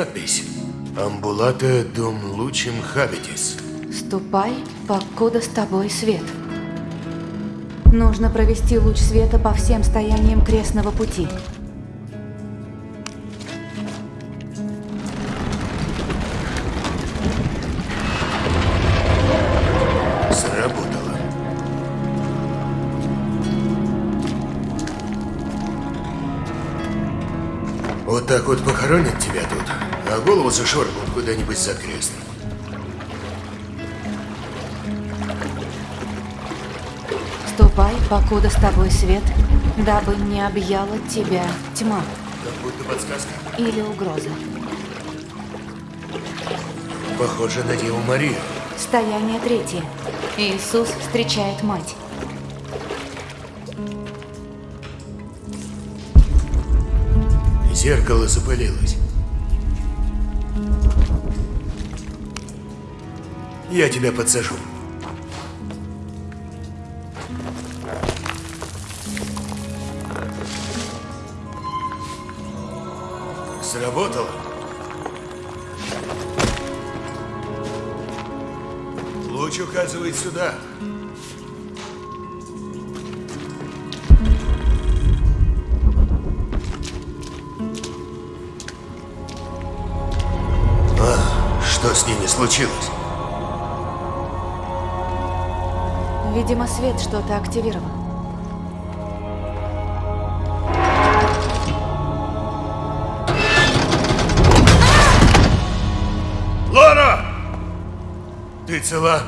надпись «Амбулата дум лучим хабитис». Ступай, покуда с тобой свет. Нужно провести луч света по всем стояниям крестного пути. А голову зашвырнут куда-нибудь за крест. Ступай, покуда с тобой свет, дабы не объяла тебя тьма Как будто подсказка. или угроза. Похоже на Деву Марию. Стояние третье. Иисус встречает мать. Зеркало запылилось. Я тебя подсажу. Что-то активировал. Лора! Ты цела?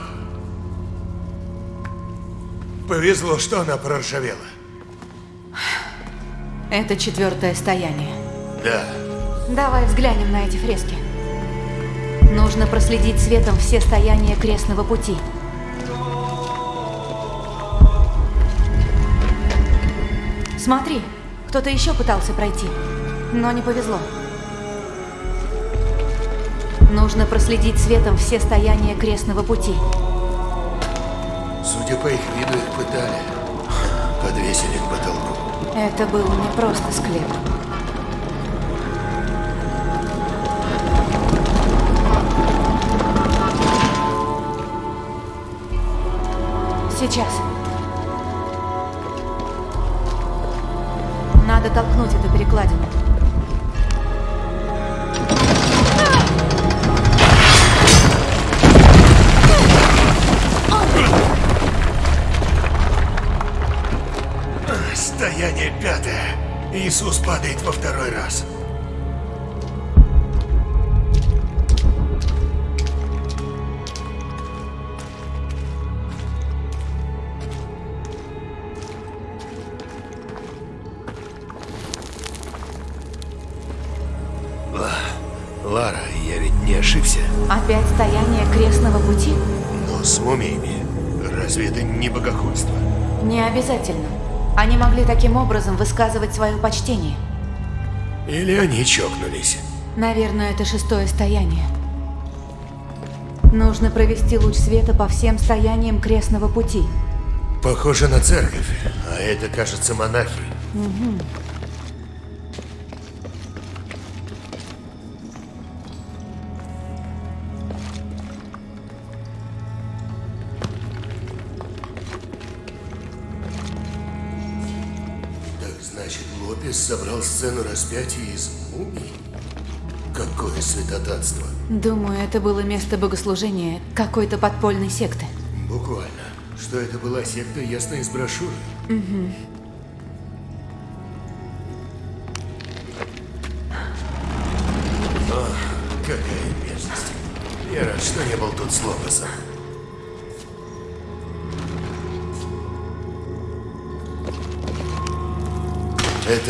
Повезло, что она проржавела. Это четвертое стояние. Да. Давай взглянем на эти фрески. Нужно проследить светом все стояния крестного пути. Смотри, кто-то еще пытался пройти, но не повезло. Нужно проследить светом все стояния крестного пути. Судя по их виду, их пытали. Подвесили к потолку. Это был не просто склеп. Сейчас. Перекладину. Стояние пятое. Иисус падает во второй раз. Обязательно. Они могли таким образом высказывать свое почтение. Или они чокнулись? Наверное, это шестое стояние. Нужно провести луч света по всем стояниям крестного пути. Похоже на церковь, а это, кажется, монахи. Так сцену распятия из мумий? Какое святотатство. Думаю, это было место богослужения какой-то подпольной секты. Буквально. Что это была секта, ясно из брошюры. Ах,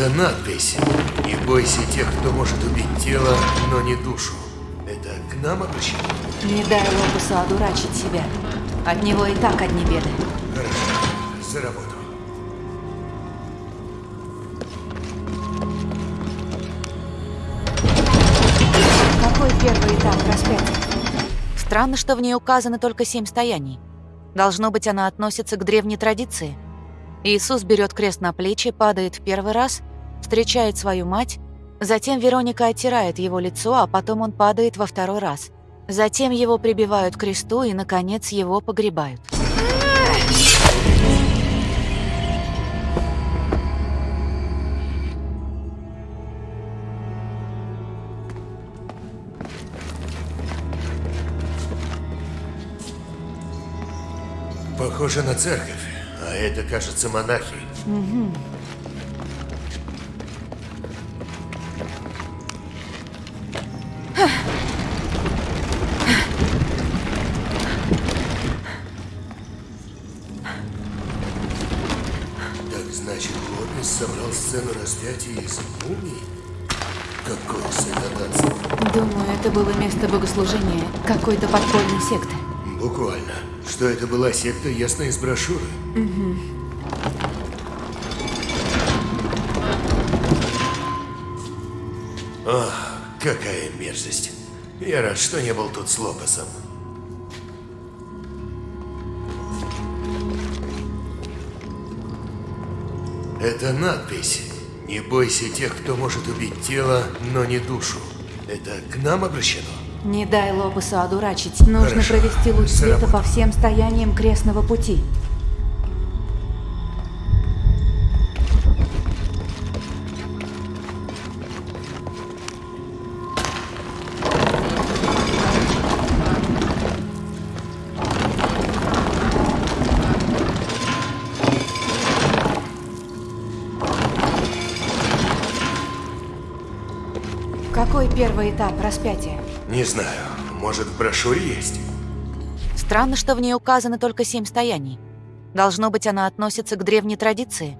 Это надпись. Не бойся тех, кто может убить тело, но не душу. Это к нам обращено? Не дай Лопусу одурачить себя. От него и так одни беды. Хорошо, за работу. Какой первый этап распятия? Странно, что в ней указано только семь стояний. Должно быть, она относится к древней традиции. Иисус берет крест на плечи, падает в первый раз, встречает свою мать, Затем Вероника оттирает его лицо, а потом он падает во второй раз. Затем его прибивают к кресту и, наконец, его погребают. Похоже на церковь, а это, кажется, монахи. Так значит, Лопес собрал сцену распятия из мумий? Какое святотатство. Думаю, это было место богослужения какой-то подпольной секты. Буквально. Что это была секта, ясно из брошюры. Ах, какая мерзость. Я рад, что не был тут с Лопесом. Это надпись. Не бойся тех, кто может убить тело, но не душу. Это к нам обращено? Не дай Лопесу одурачить. Нужно Хорошо. провести луч света по всем стояниям крестного пути. Этап распятия? Не знаю. Может, в брошюре есть? Странно, что в ней указаны только семь стояний. Должно быть, она относится к древней традиции.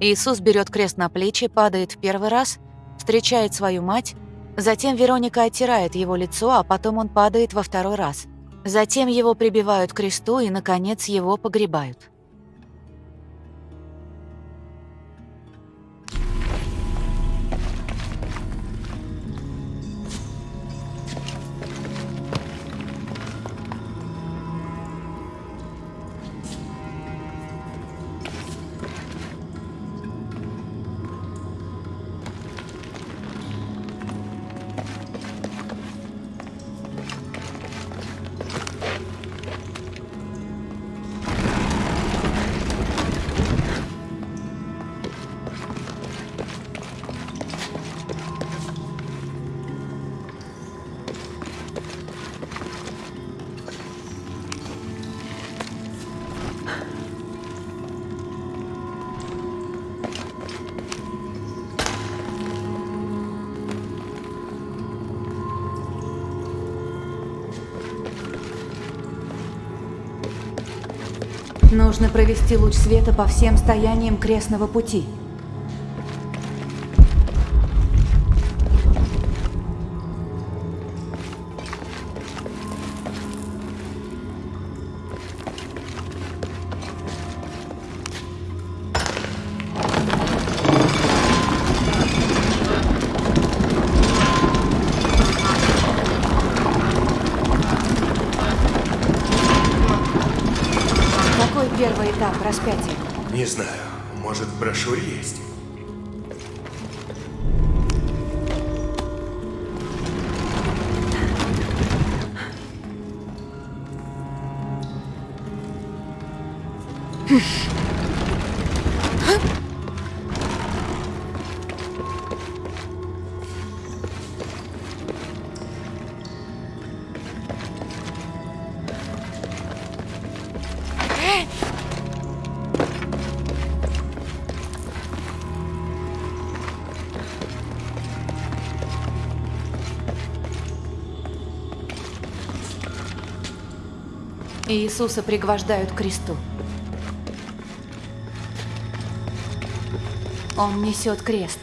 Иисус берет крест на плечи, падает в первый раз, встречает свою мать, затем Вероника оттирает его лицо, а потом он падает во второй раз. Затем его прибивают к кресту и, наконец, его погребают. Нужно провести луч света по всем стояниям крестного пути. Иисуса пригвождают к кресту. Он несет крест.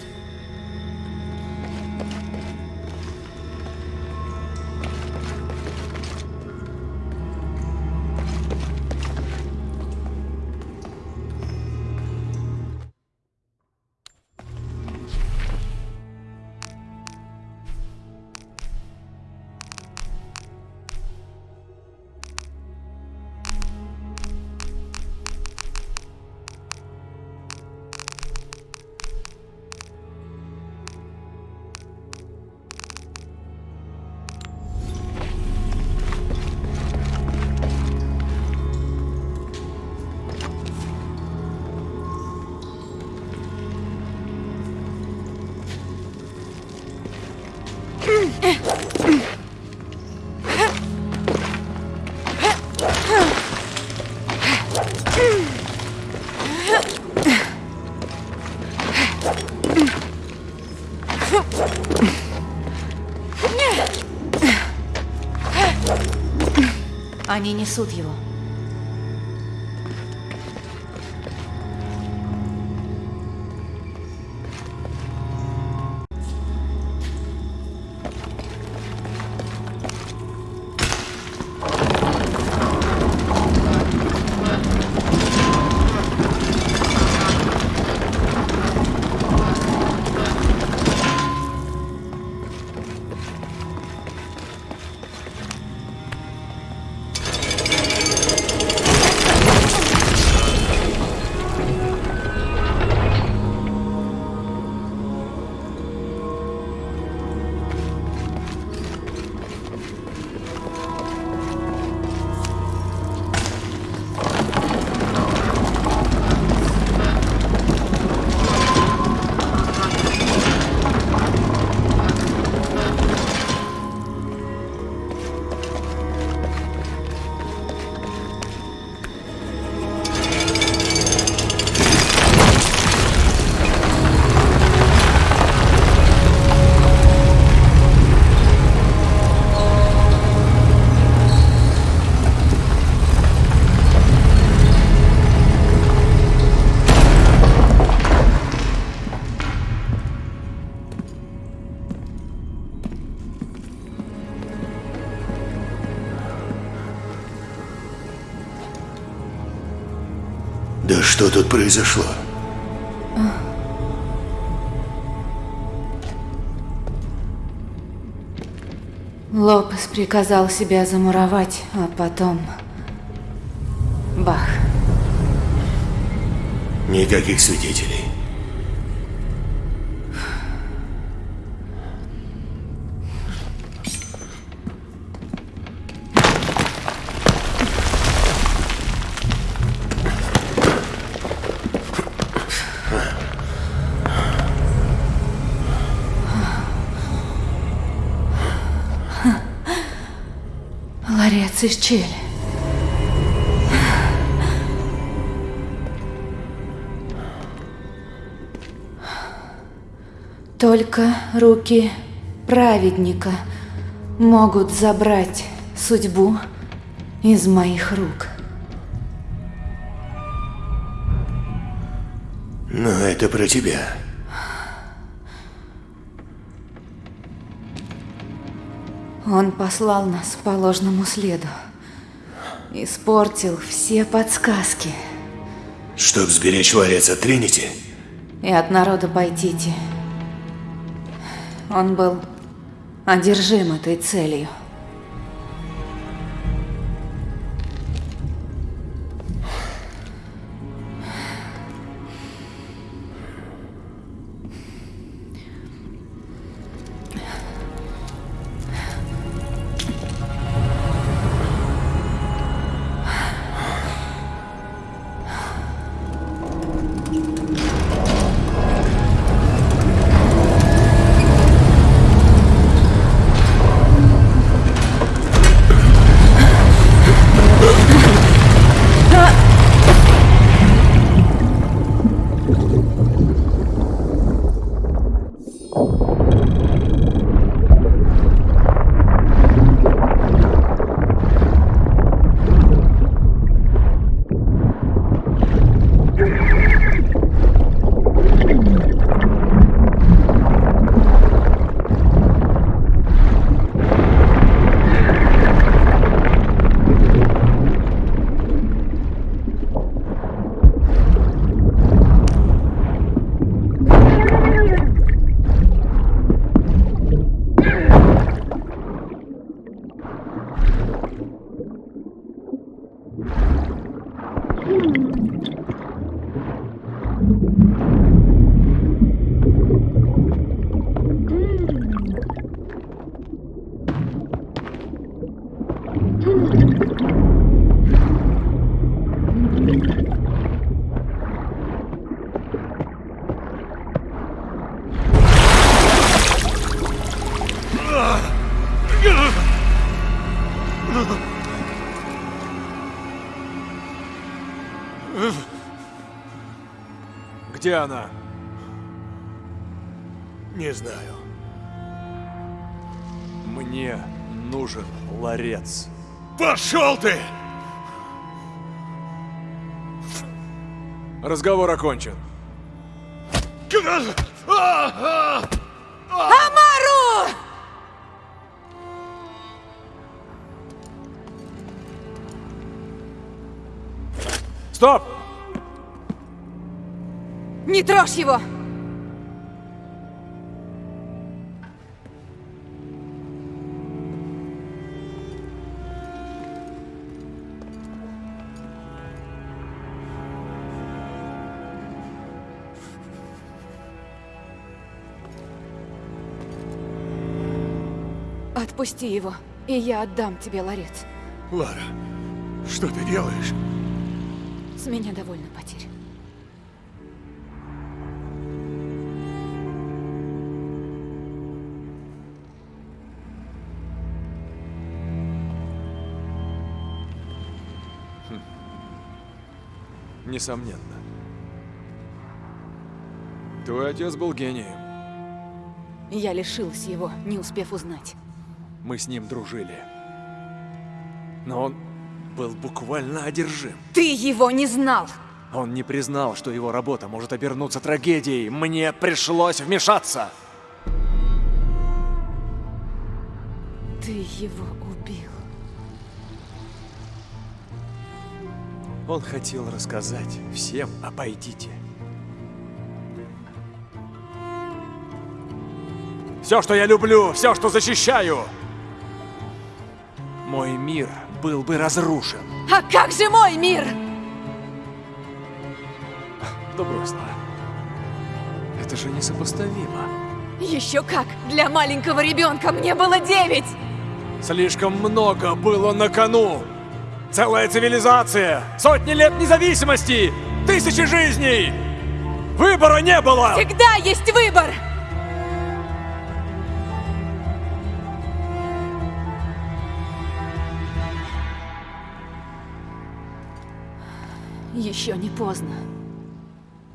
Они несут его. Произошло? Лопес приказал себя замуровать, а потом... Бах. Никаких свидетелей. Из Чили. Только руки праведника могут забрать судьбу из моих рук. Но это про тебя. Он послал нас по ложному следу. Испортил все подсказки. Чтоб сберечь ларец от Тринити? И от народа Пайтити. Он был одержим этой целью. Где она? Не знаю. Мне нужен ларец. Пошел ты! Разговор окончен. Амару! Стоп! Не трожь его! Отпусти его, и я отдам тебе ларец. Лара, что ты делаешь? С меня довольно потерь. Несомненно. Твой отец был гением. Я лишилась его, не успев узнать. Мы с ним дружили. Но он был буквально одержим. Ты его не знал! Он не признал, что его работа может обернуться трагедией. Мне пришлось вмешаться. Ты его Он хотел рассказать всем о Пайдите. Все, что я люблю, все, что защищаю. Мой мир был бы разрушен. А как же мой мир? Да брось, Лара. Это же несопоставимо. Еще как! Для маленького ребенка мне было девять! Слишком много было на кону. Целая цивилизация, сотни лет независимости, тысячи жизней. Выбора не было. Всегда есть выбор! Еще не поздно.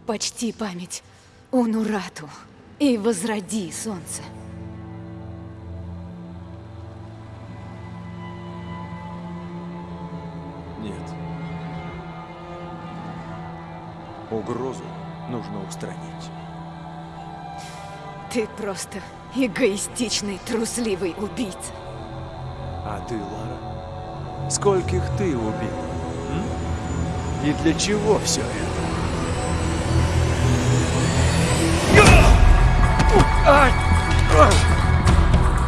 Почти память Унурату и возроди солнце. Угрозу нужно устранить. Ты просто эгоистичный, трусливый убийца. А ты, Лара, скольких ты убил? м? И для чего все это?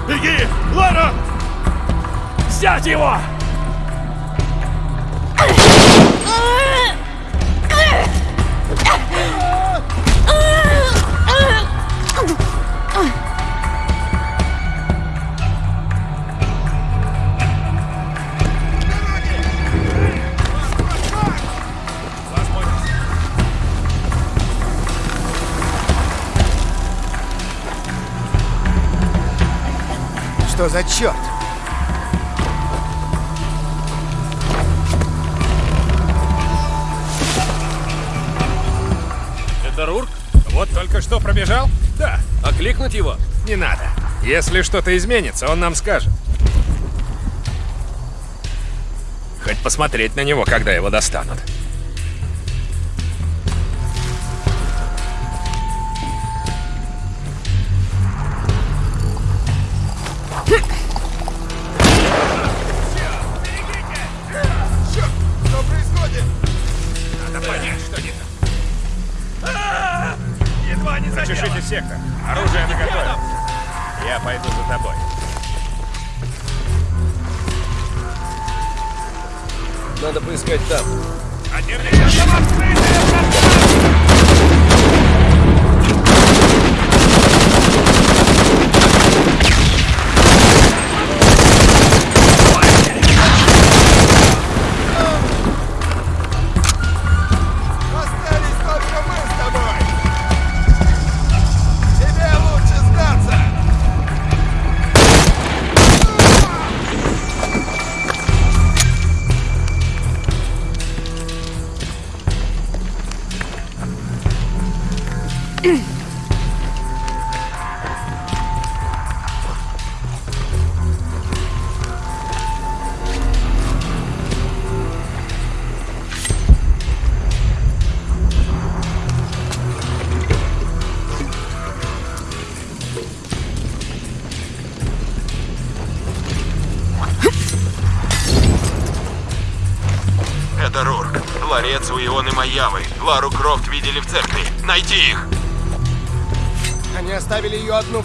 Беги! Лара! Взять его! Что за черт? Это Рурк? Вот только что пробежал? Да. А кликнуть его? Не надо. Если что-то изменится, он нам скажет. Хоть посмотреть на него, когда его достанут.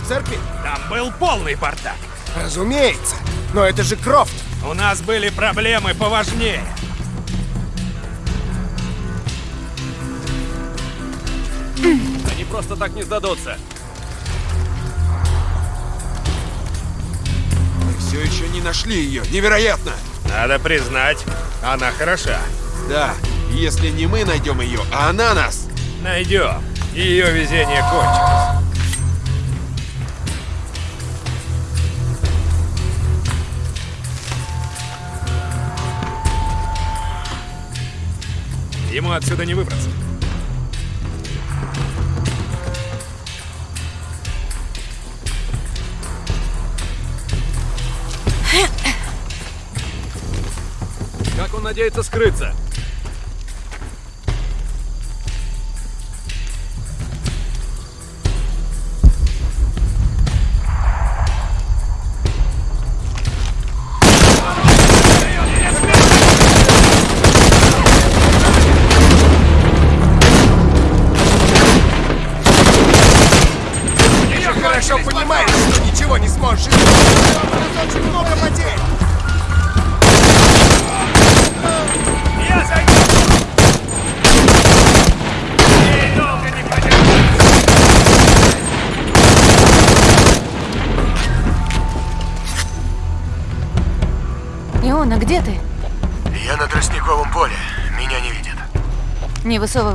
Церкви? Там был полный бардак. Разумеется. Но это же Крофт. У нас были проблемы поважнее. Они просто так не сдадутся. Все еще не нашли ее. Невероятно! Надо признать, она хороша. Да, если не мы найдем ее, а она нас. Найдем. Ее везение кончилось. Ему отсюда не выбраться. Как он надеется скрыться?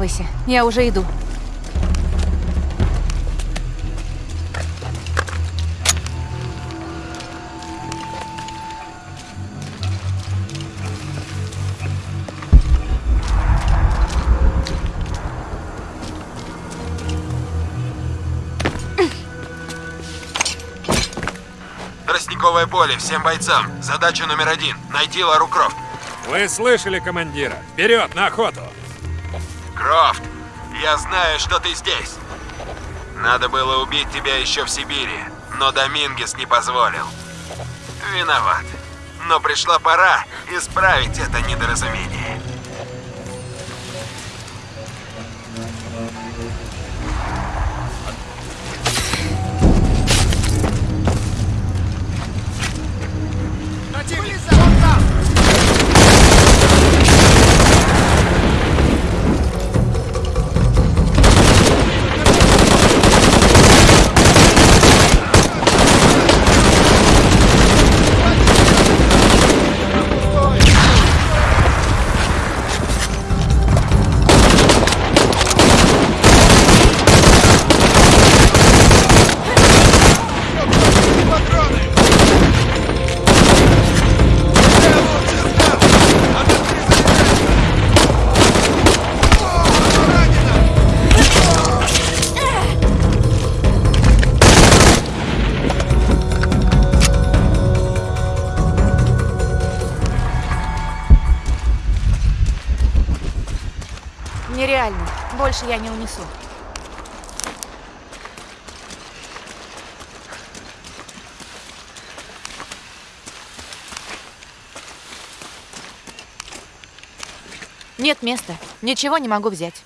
Высовывайся, я уже иду. Тростниковое поле всем бойцам. Задача номер один — найти Лару Крофт. Вы слышали командира? Вперед, на охоту! Я знаю, что ты здесь. Надо было убить тебя еще в Сибири, но Домингес не позволил. Виноват. Но пришла пора исправить это недоразумение. Больше я не унесу. Нет места. Ничего не могу взять.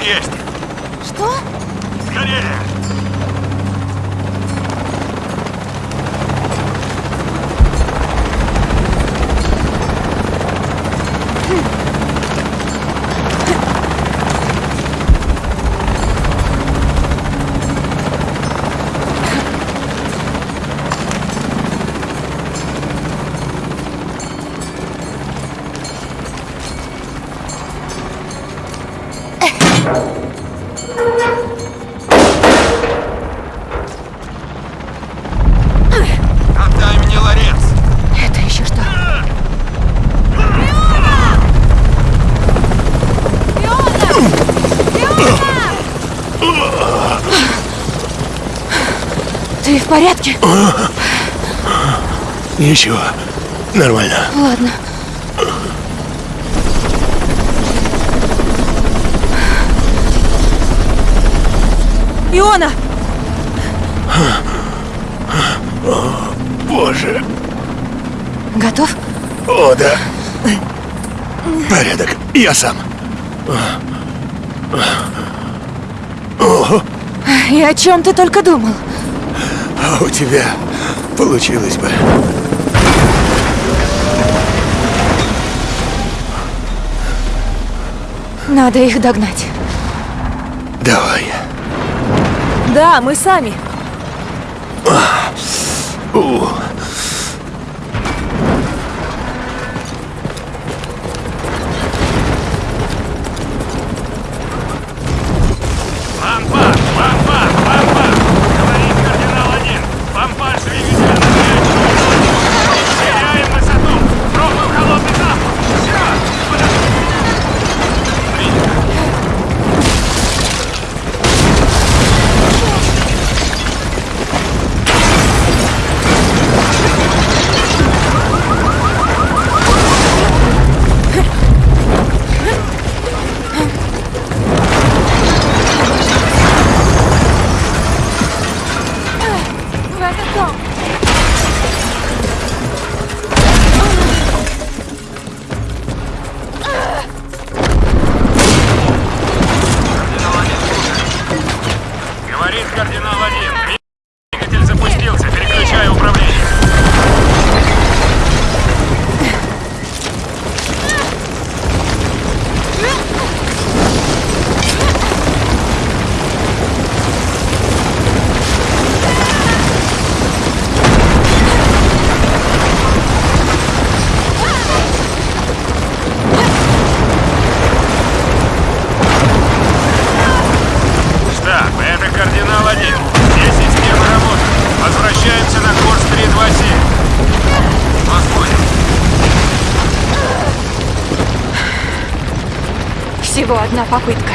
Есть. Что? Скорее! Ничего, нормально. Ладно. Иона! Боже. Готов? О, да. Порядок. Я сам. И о чем ты только думал? А у тебя получилось бы. Надо их догнать. Давай. Да, мы сами. У. попытка.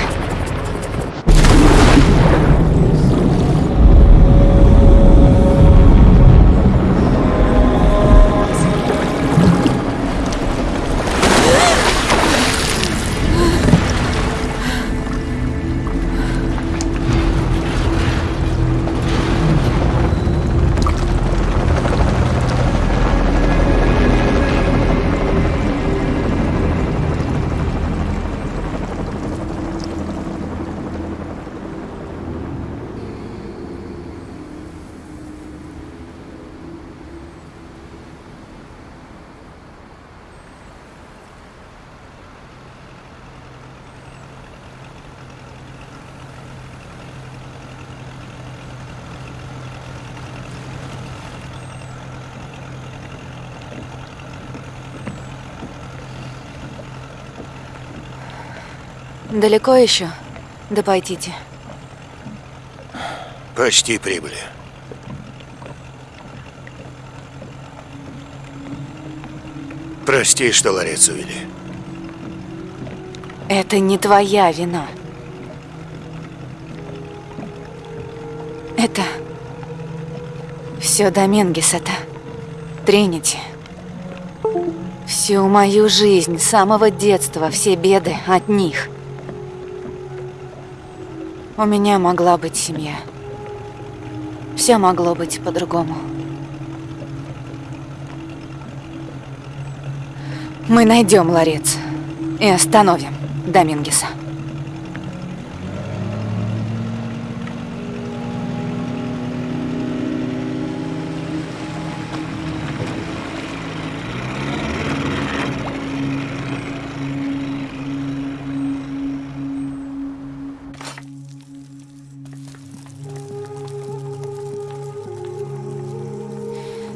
Далеко еще до Пайтити? Почти прибыли. Прости, что ларец увели. Это не твоя вина. Это все до Менгисета, Тринити. Всю мою жизнь, с самого детства, все беды от них. У меня могла быть семья. Все могло быть по-другому. Мы найдем ларец и остановим Домингеса.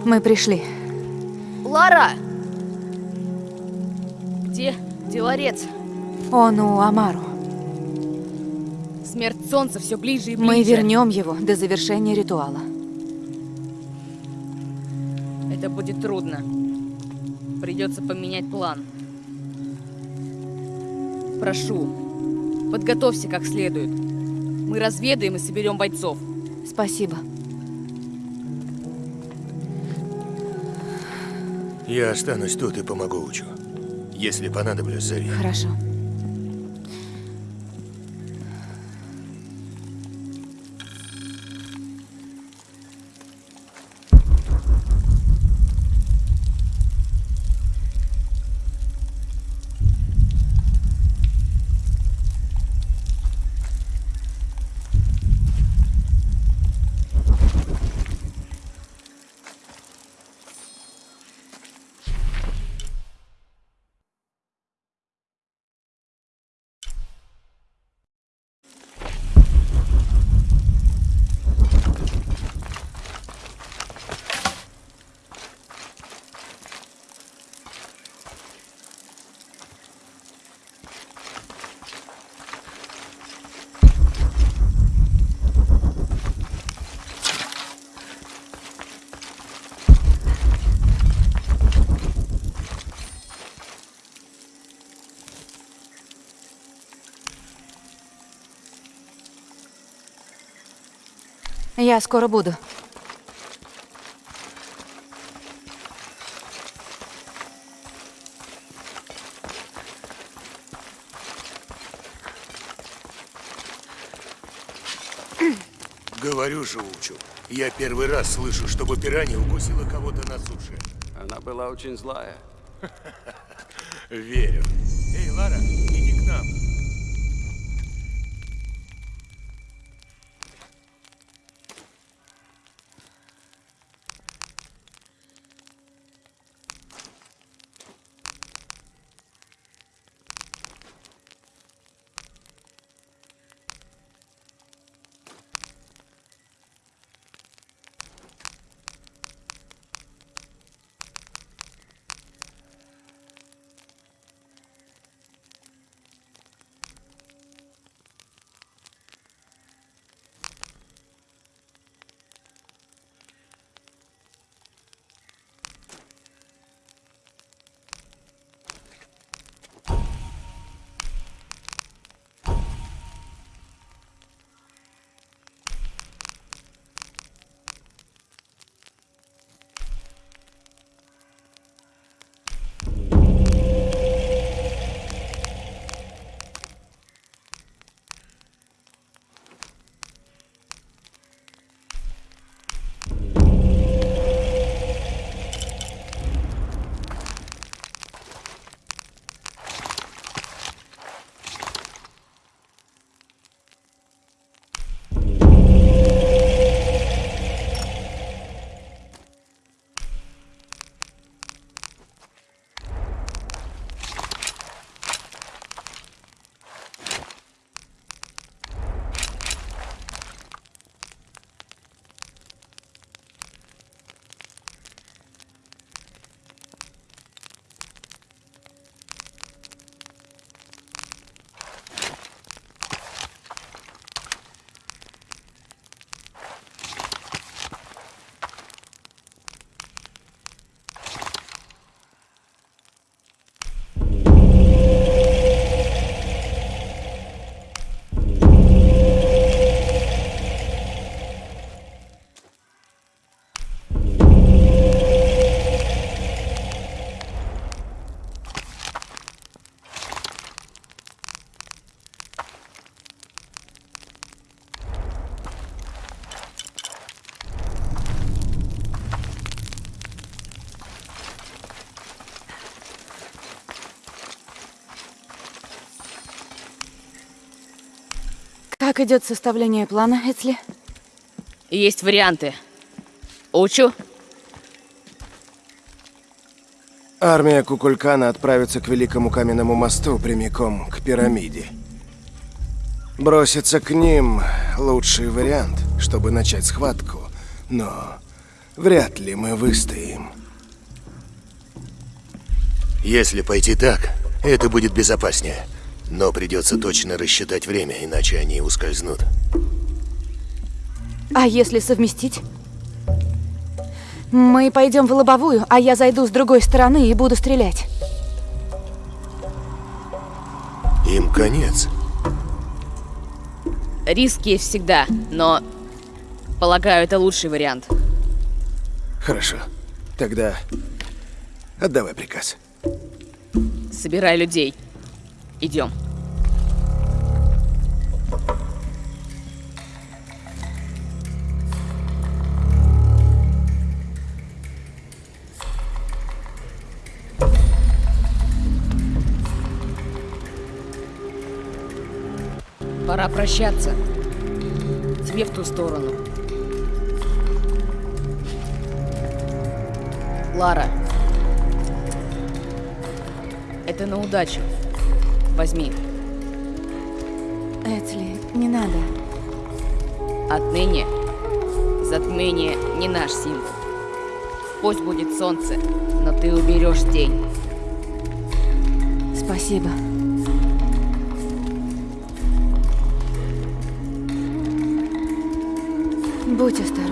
Мы пришли. Лара! Где дворец? Он у Амару. Смерть солнца все ближе и ближе. Мы вернем его до завершения ритуала. Это будет трудно. Придется поменять план. Прошу, подготовься как следует. Мы разведаем и соберем бойцов. Спасибо. Я останусь тут и помогу Учу. Если понадоблюсь, зови. Хорошо. Я скоро буду. Говорю же, Учу. Я первый раз слышу, чтобы пиранья укусила кого-то на суше. Она была очень злая. Верю. Эй, Лара, иди к нам. Как идет составление плана, Эцли? Есть варианты. Учу. Армия Кукулькана отправится к Великому Каменному мосту прямиком к пирамиде. Броситься к ним – лучший вариант, чтобы начать схватку. Но Вряд ли мы выстоим. Если пойти так, это будет безопаснее. Но придется точно рассчитать время, иначе они ускользнут. А если совместить? Мы пойдем в лобовую, а я зайду с другой стороны и буду стрелять. Им конец. Риск есть всегда, но... Полагаю, это лучший вариант. Хорошо. Тогда отдавай приказ. Собирай людей. Идем. Пора прощаться. Тебе в ту сторону. Лара. Это на удачу. Возьми. Эцли, не надо. Отныне затмение не наш символ. Пусть будет солнце, но ты уберешь день. Спасибо. Будь осторожен.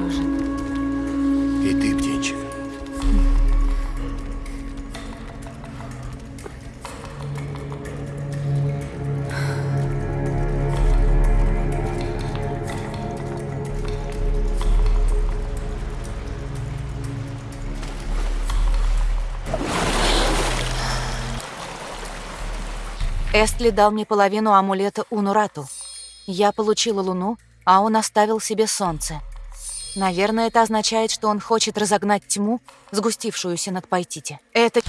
Эстли дал мне половину амулета Унурату. Я получила луну, а он оставил себе солнце. Наверное, это означает, что он хочет разогнать тьму, сгустившуюся над Пайтити. Это...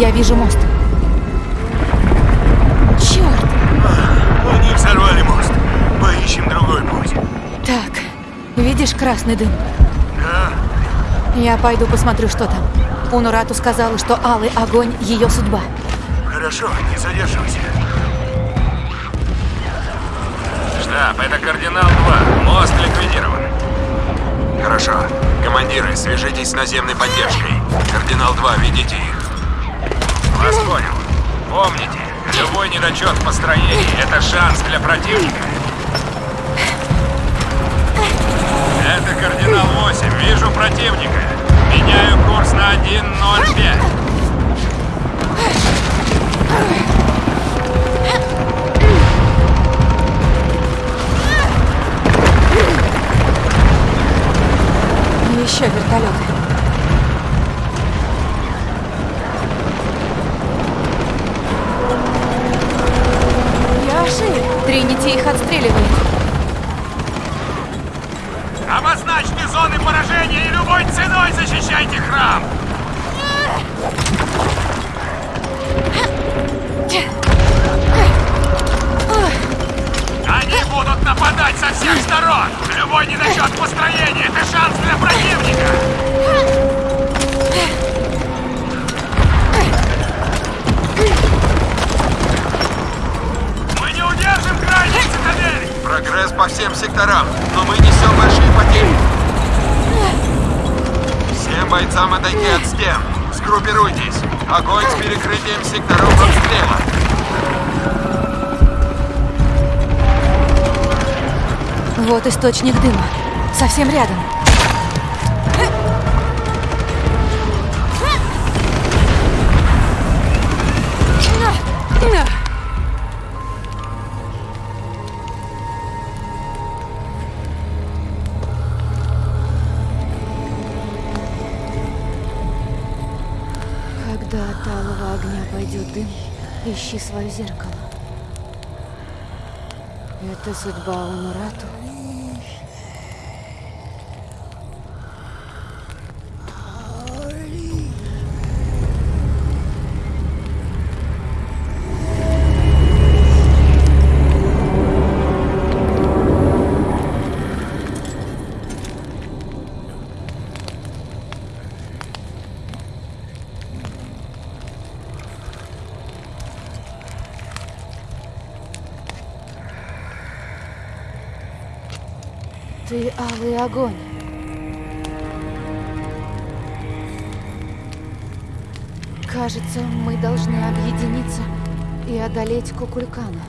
Я вижу мост. Черт! Они взорвали мост. Поищем другой путь. Так, видишь красный дым? Да? Я пойду посмотрю, что там. Унурату сказала, что алый огонь — ее судьба. Хорошо, не задерживайся. Штаб, это Кардинал 2. Мост ликвидирован. Хорошо. Командиры, свяжитесь с наземной поддержкой. Кардинал 2, ведите их. Вас понял. Помните, любой недочет в построении — это шанс для противника. Это Кардинал 8. Вижу противника. Меняю курс на 1.05. Еще вертолеты. Машины! Тринити их отстреливает. Обозначьте зоны поражения и любой ценой защищайте храм! Они будут нападать со всех сторон! Любой недочет построения — это шанс для противника! Секторам, но мы несем большие потери. Всем бойцам отойти от стен. Сгруппируйтесь. Огонь с перекрытием секторов обстрела. Вот источник дыма. Совсем рядом. Ищи свое зеркало. Это судьба Унурату. Алый огонь. Кажется, мы должны объединиться и одолеть Кукулькана.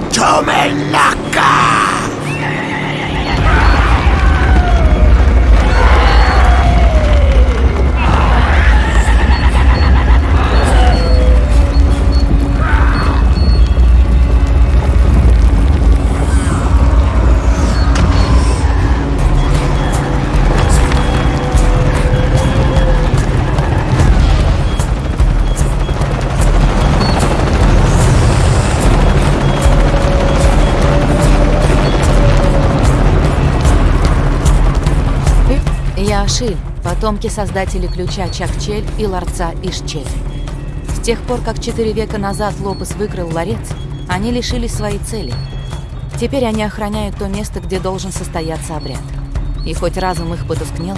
to me, Яшиль, потомки создателей ключа Чакчель и ларца Ишчель. С тех пор, как четыре века назад Лопес выкрыл ларец, они лишились своей цели. Теперь они охраняют то место, где должен состояться обряд. И хоть разум их потускнел,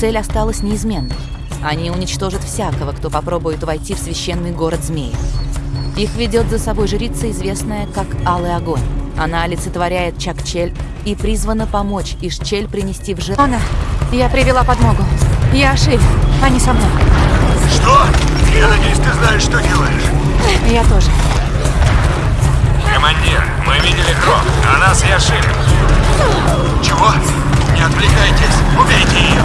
цель осталась неизменной. Они уничтожат всякого, кто попробует войти в священный город змеев. Их ведет за собой жрица, известная как Алый Огонь. Она олицетворяет Чакчель и призвана помочь Ишчель принести в жертву. Я привела подмогу. Я Ашиль, они со мной. Что? Я надеюсь, ты знаешь, что делаешь. Я тоже. Командир, мы видели кровь, а нас и ошили. Чего? Не отвлекайтесь, убейте ее.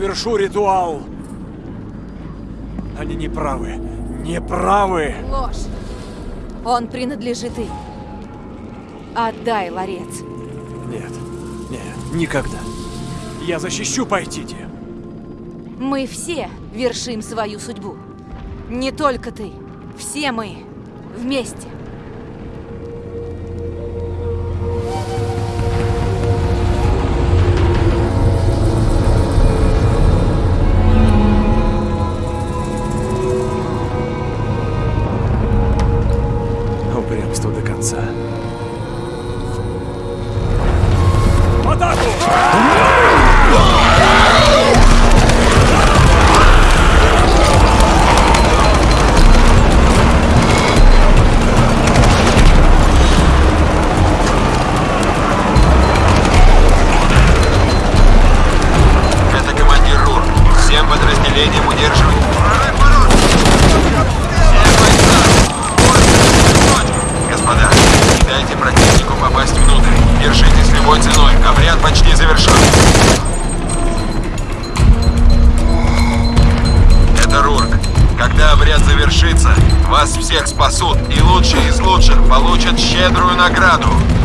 завершу ритуал. Они не правы. Не правы. Ложь. Он принадлежит им. Отдай ларец. Нет. Нет, никогда. Я защищу Пайтити. Мы все вершим свою судьбу. Не только ты. Все мы. Вместе. получат щедрую награду.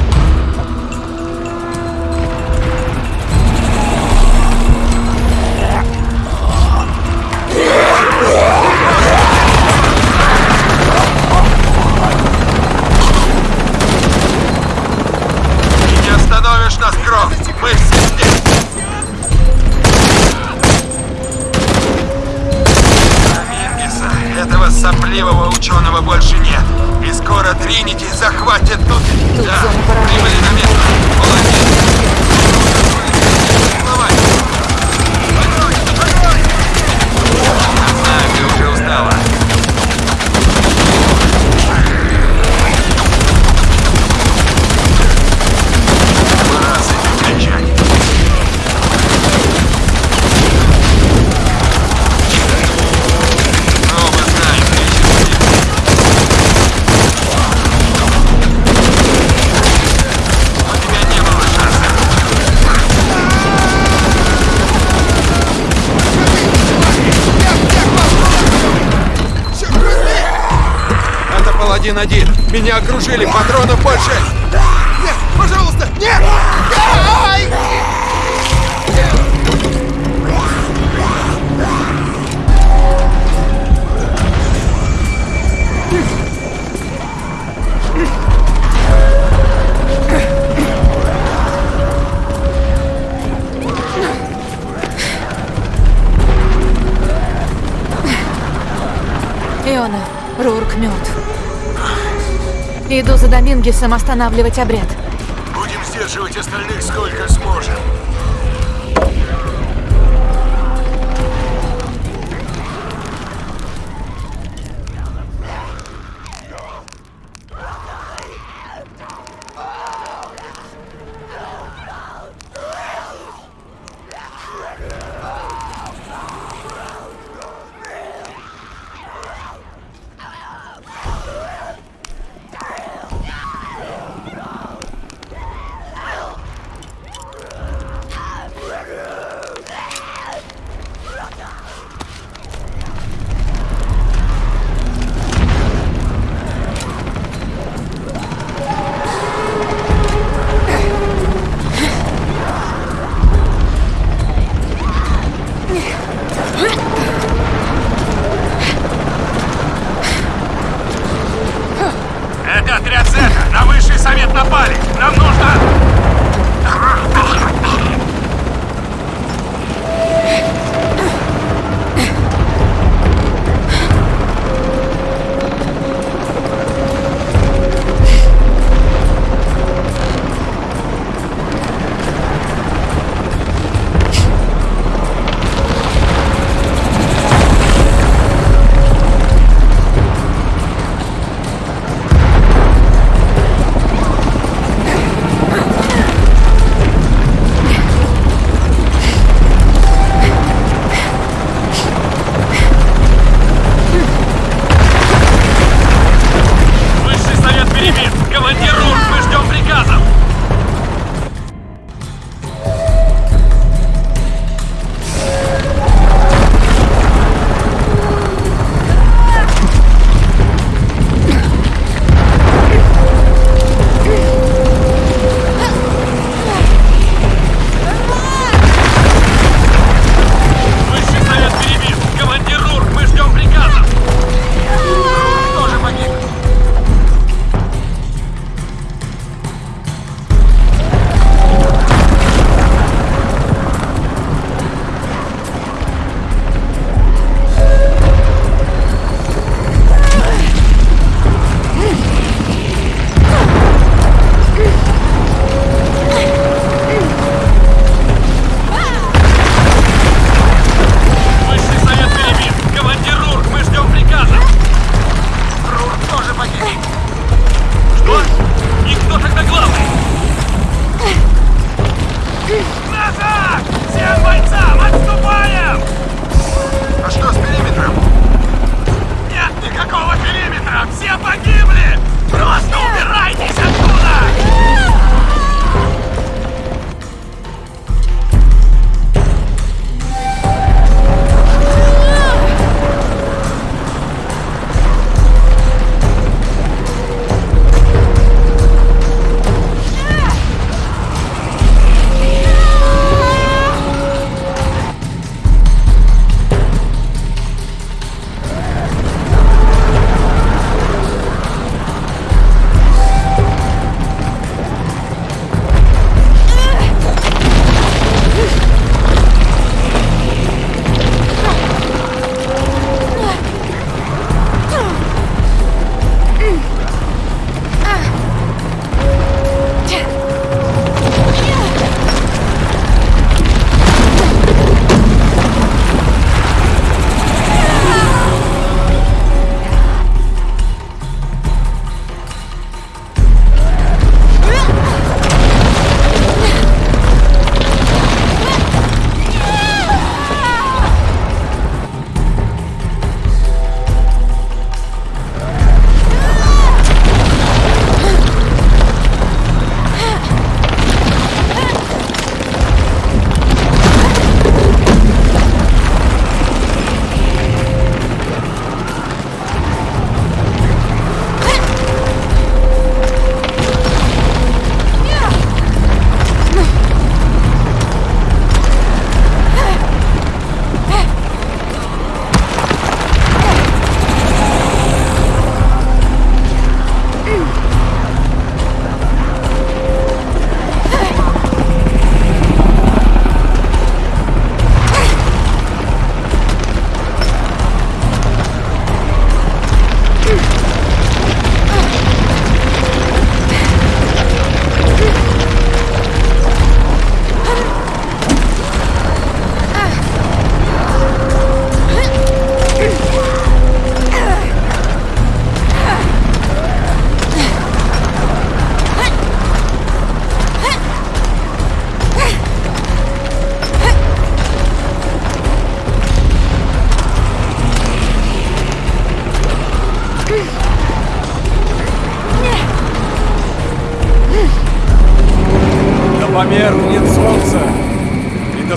окружили, патронов больше! за Домингесом останавливать обряд. Будем сдерживать остальных сколько сможем.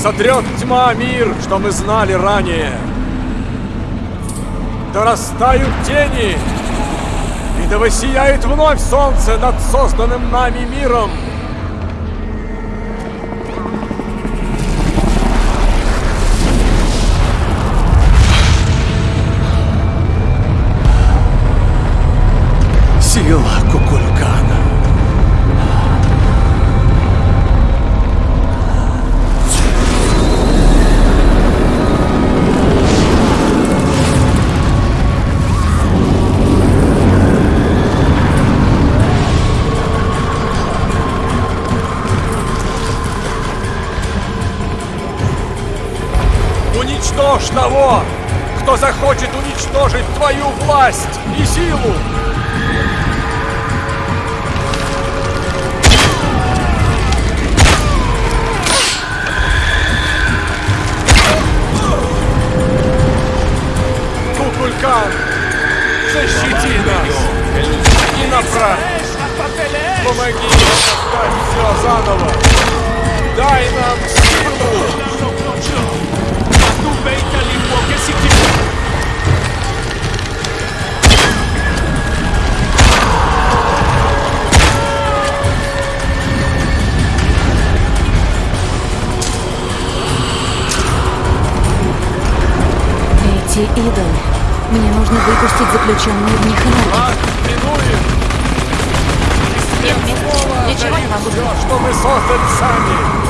Сотрет тьма мир, что мы знали ранее. Да растают тени, и да воссияет вновь солнце над созданным нами миром. Сила Кукулькана. Уничтожь того, кто захочет уничтожить твою власть и силу! Кукулькан, защити нас и направь! Помоги создать все заново! Дай нам силу! Эти идолы. Мне нужно выпустить заключенную в них энергию. Ничего не могу Все, что мы создали сами!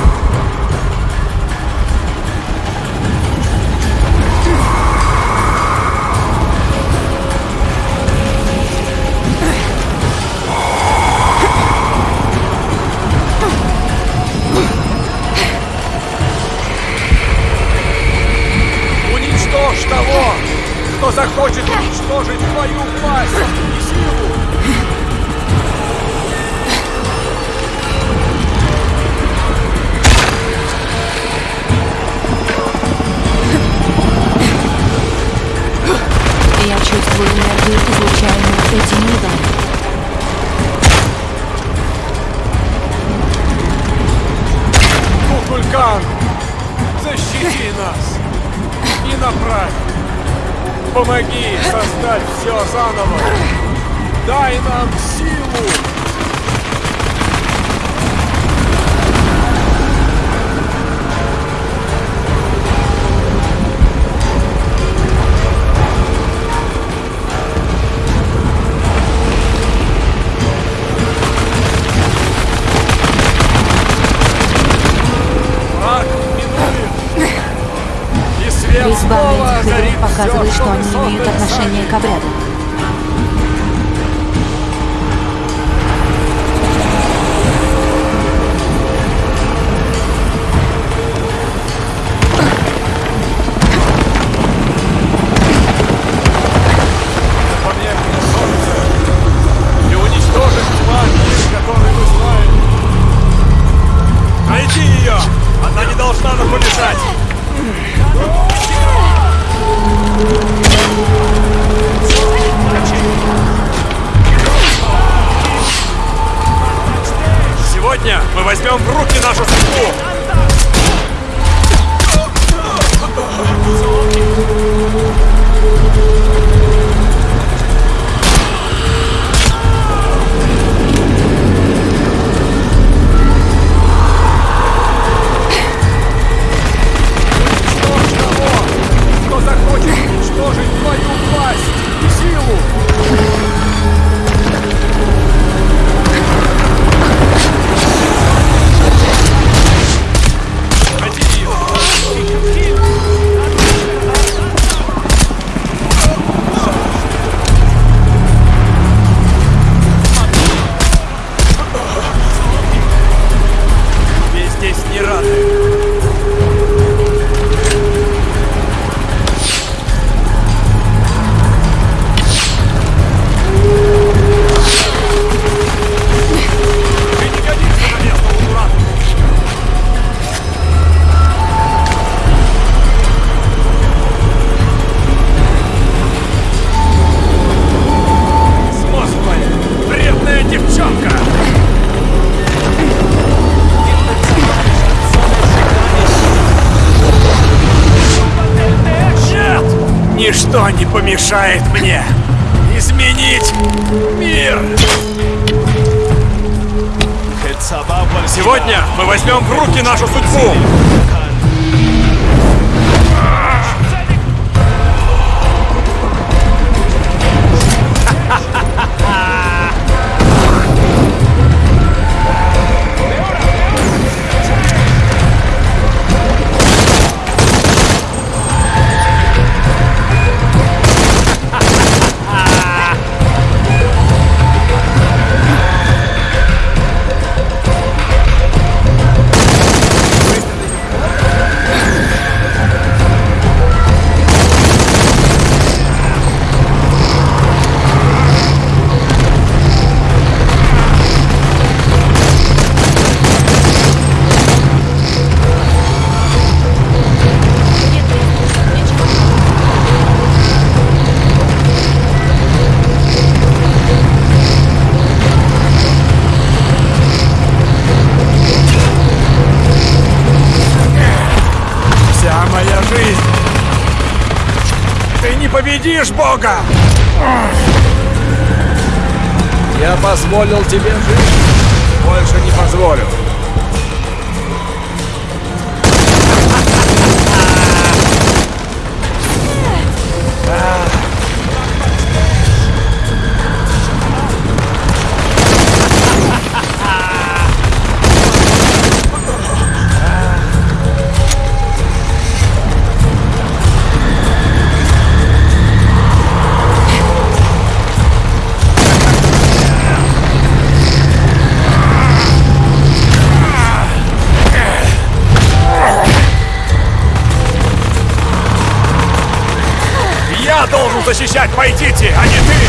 Защищать Пайтити, а не ты!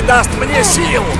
Придаст мне сил.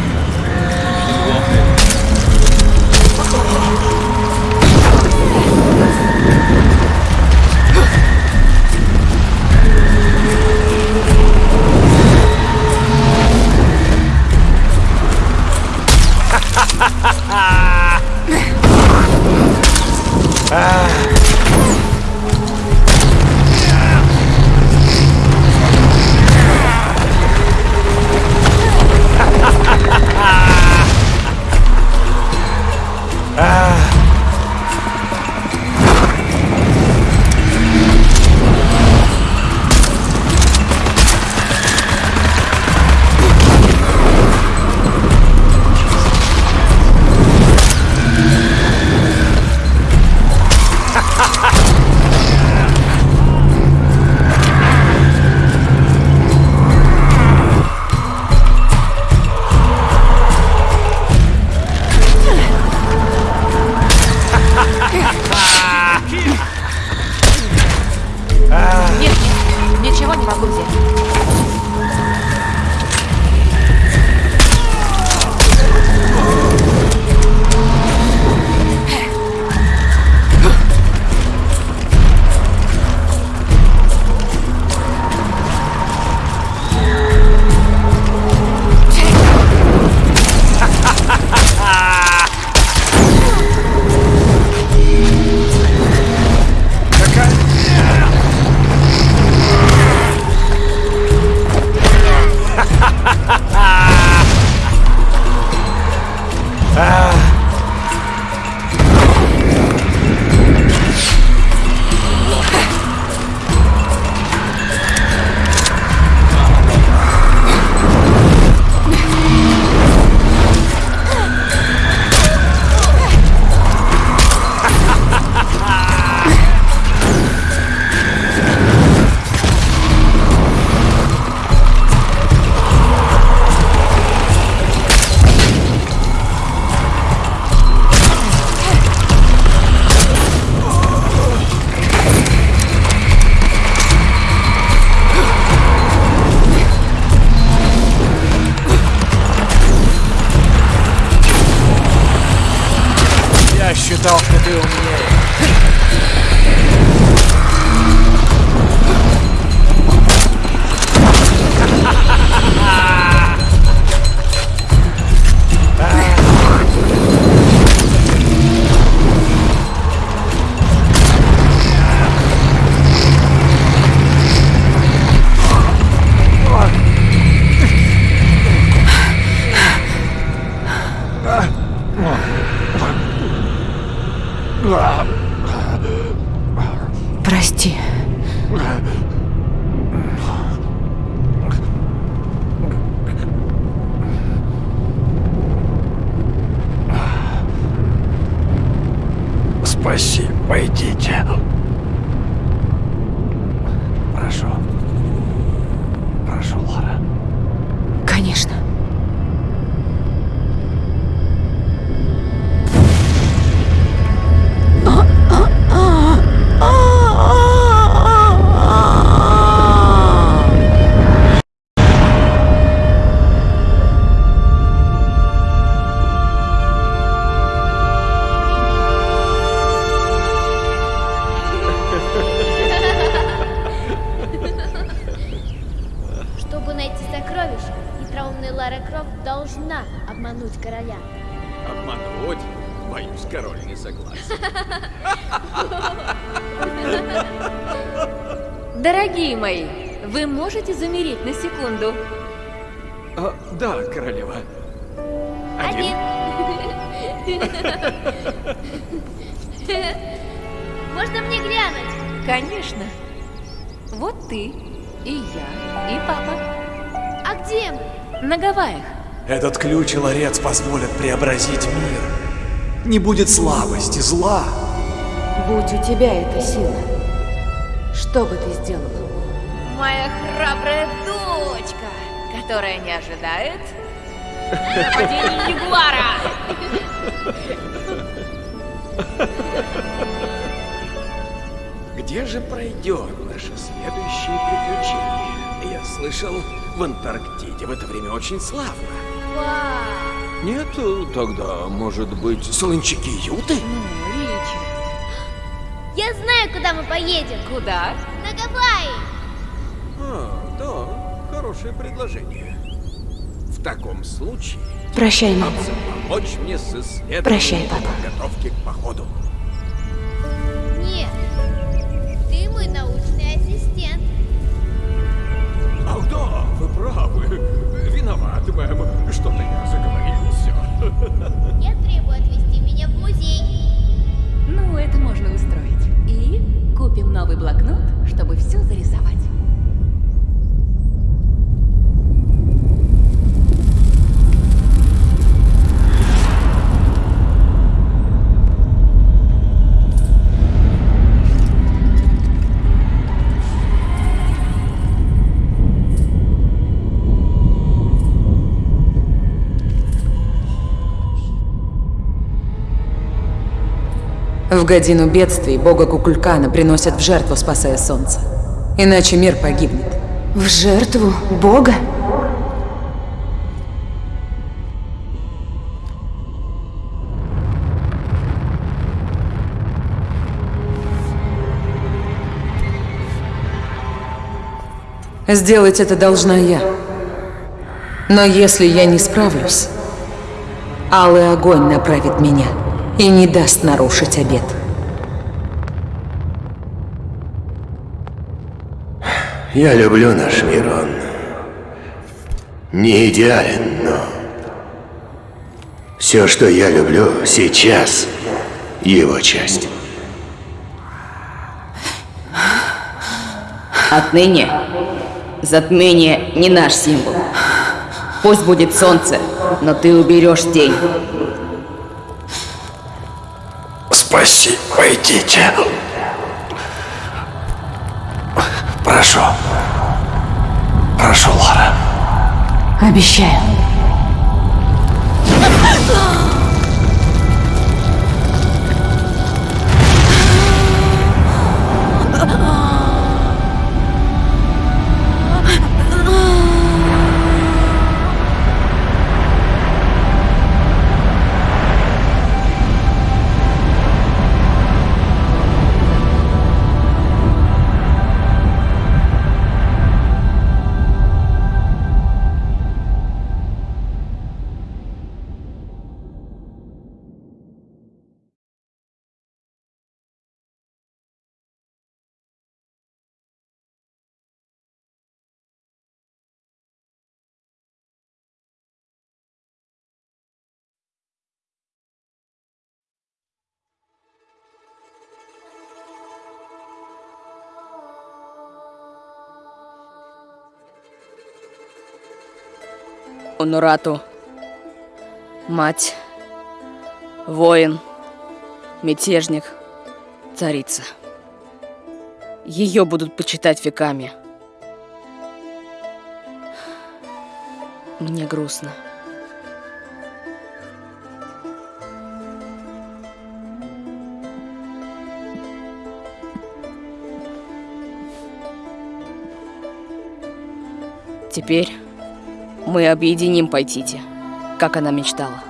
Этот ключ и ларец позволят преобразить мир. Не будет слабости, зла. Будь у тебя эта сила, что бы ты сделала? Моя храбрая дочка, которая не ожидает нападения Ягуара. Где же пройдет наше следующее приключение? Я слышал, в Антарктиде в это время очень славно. Вау! Нет, тогда, может быть, солончаки Юты? Ну, Ричард. Я знаю, куда мы поедем. Куда? На Гавайи. А, да, хорошее предложение. В таком случае Прощай, мама. помочь мне с исследованием Прощай, папа. подготовки к походу. Нет. Ты мой научный ассистент. Ах да, правы. Виноват, мэм. Что-то я заговорился. Я требую отвезти меня в музей. Ну, это можно устроить. И купим новый блокнот, чтобы все зарисовать. В годину бедствий бога Кукулькана приносят в жертву, спасая солнце. Иначе мир погибнет. В жертву Бога? Сделать это должна я. Но если я не справлюсь, алый огонь направит меня и не даст нарушить обет. Я люблю наш мир, он не идеален, но все, что я люблю сейчас, его часть. Отныне затмение не наш символ. Пусть будет солнце, но ты уберешь тень. Спасибо, идите. Прошу. Прошу, Лара. Обещаю. Онурату. Мать. Воин. Мятежник. Царица. Ее будут почитать веками. Мне грустно. Теперь мы объединим Пайтити, как она мечтала.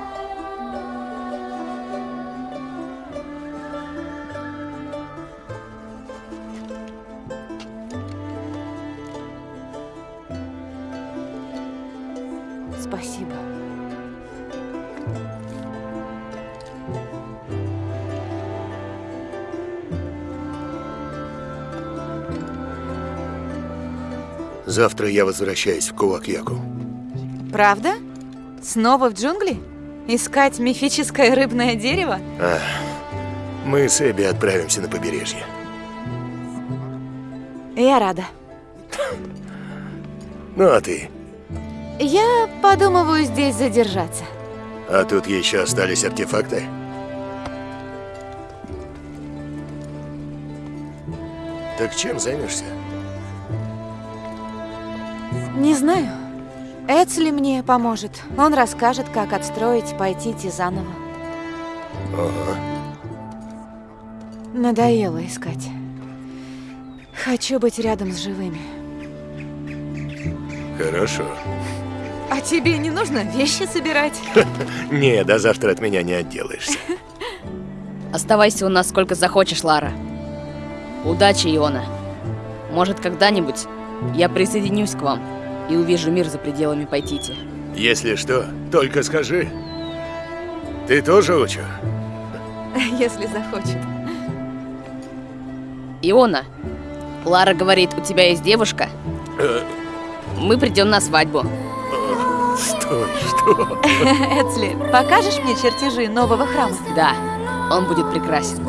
Спасибо. Завтра я возвращаюсь в Кулакьяку. Правда? Снова в джунгли? Искать мифическое рыбное дерево? А, мы с Эбби отправимся на побережье. Я рада. Ну а ты? Я подумываю здесь задержаться. А тут еще остались артефакты? Так чем займешься? Не знаю. Эцли мне поможет. Он расскажет, как отстроить Пайтити заново. Ага. Надоело искать. Хочу быть рядом с живыми. Хорошо. А тебе не нужно вещи собирать? Не, до завтра от меня не отделаешься. Оставайся у нас сколько захочешь, Лара. Удачи, Иона. Может, когда-нибудь я присоединюсь к вам и увижу мир за пределами Пайтити. Если что, только скажи. Ты тоже учу? Если захочет. Иона, Лара говорит, у тебя есть девушка? Э, Мы придем на свадьбу. Стой, что? Эцли, покажешь мне чертежи нового храма? Да, он будет прекрасен.